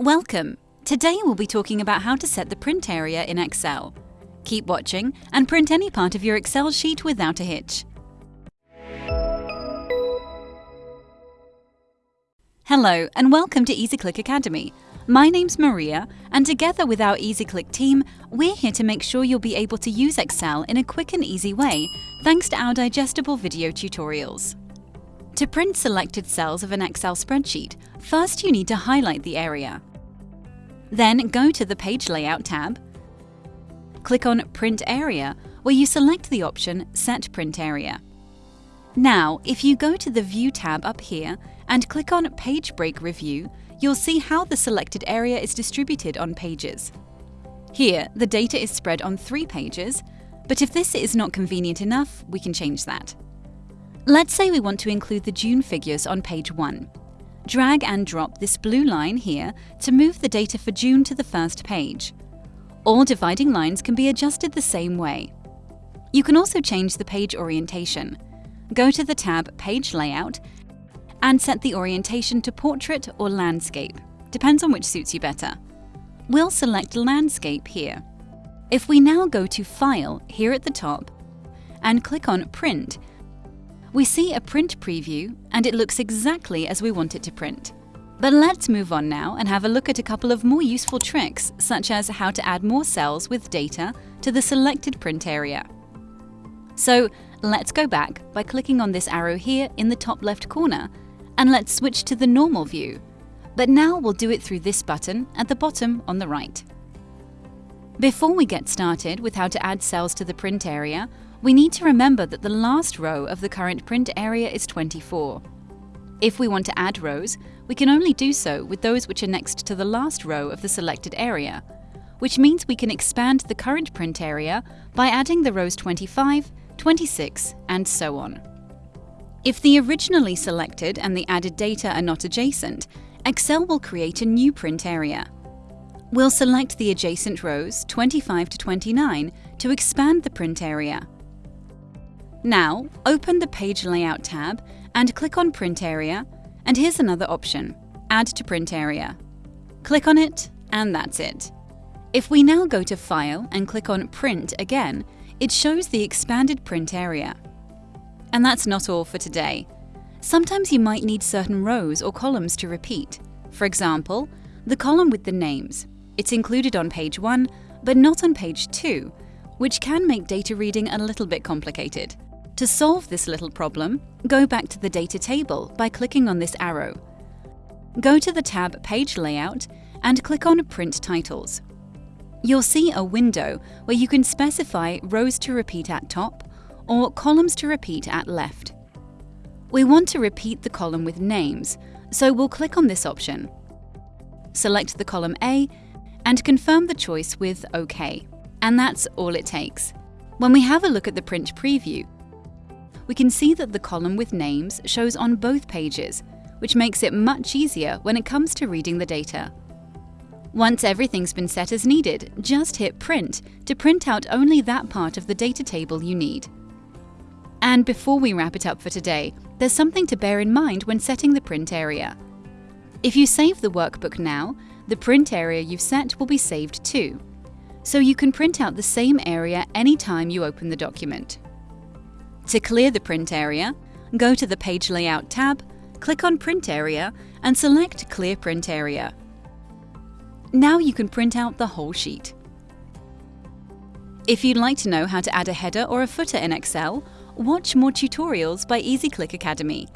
Welcome! Today we'll be talking about how to set the print area in Excel. Keep watching and print any part of your Excel sheet without a hitch. Hello and welcome to EasyClick Academy. My name's Maria and together with our EasyClick team, we're here to make sure you'll be able to use Excel in a quick and easy way thanks to our digestible video tutorials. To print selected cells of an Excel spreadsheet, first you need to highlight the area. Then go to the Page Layout tab, click on Print Area, where you select the option Set Print Area. Now, if you go to the View tab up here and click on Page Break Preview, you'll see how the selected area is distributed on pages. Here, the data is spread on three pages, but if this is not convenient enough, we can change that. Let's say we want to include the June figures on page 1 drag and drop this blue line here to move the data for June to the first page. All dividing lines can be adjusted the same way. You can also change the page orientation. Go to the tab Page Layout and set the orientation to Portrait or Landscape, depends on which suits you better. We'll select Landscape here. If we now go to File here at the top and click on Print, we see a print preview and it looks exactly as we want it to print. But let's move on now and have a look at a couple of more useful tricks, such as how to add more cells with data to the selected print area. So let's go back by clicking on this arrow here in the top left corner, and let's switch to the normal view. But now we'll do it through this button at the bottom on the right. Before we get started with how to add cells to the print area, we need to remember that the last row of the current print area is 24. If we want to add rows, we can only do so with those which are next to the last row of the selected area, which means we can expand the current print area by adding the rows 25, 26, and so on. If the originally selected and the added data are not adjacent, Excel will create a new print area. We'll select the adjacent rows 25 to 29 to expand the print area. Now, open the Page Layout tab and click on Print Area, and here's another option, Add to Print Area. Click on it, and that's it. If we now go to File and click on Print again, it shows the expanded print area. And that's not all for today. Sometimes you might need certain rows or columns to repeat. For example, the column with the names. It's included on page 1, but not on page 2, which can make data reading a little bit complicated. To solve this little problem, go back to the data table by clicking on this arrow. Go to the tab Page Layout and click on Print Titles. You'll see a window where you can specify rows to repeat at top or columns to repeat at left. We want to repeat the column with names, so we'll click on this option. Select the column A and confirm the choice with OK. And that's all it takes. When we have a look at the print preview, we can see that the column with names shows on both pages, which makes it much easier when it comes to reading the data. Once everything's been set as needed, just hit Print to print out only that part of the data table you need. And before we wrap it up for today, there's something to bear in mind when setting the print area. If you save the workbook now, the print area you've set will be saved too. So you can print out the same area anytime you open the document. To clear the print area, go to the Page Layout tab, click on Print Area and select Clear Print Area. Now you can print out the whole sheet. If you'd like to know how to add a header or a footer in Excel, watch more tutorials by EasyClick Academy.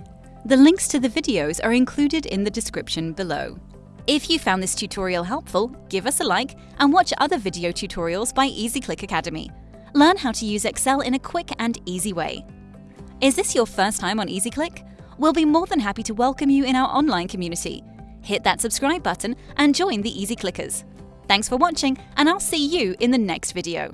The links to the videos are included in the description below. If you found this tutorial helpful, give us a like and watch other video tutorials by EasyClick Academy. Learn how to use Excel in a quick and easy way. Is this your first time on EasyClick? We'll be more than happy to welcome you in our online community. Hit that subscribe button and join the Easy Clickers. Thanks for watching, and I'll see you in the next video.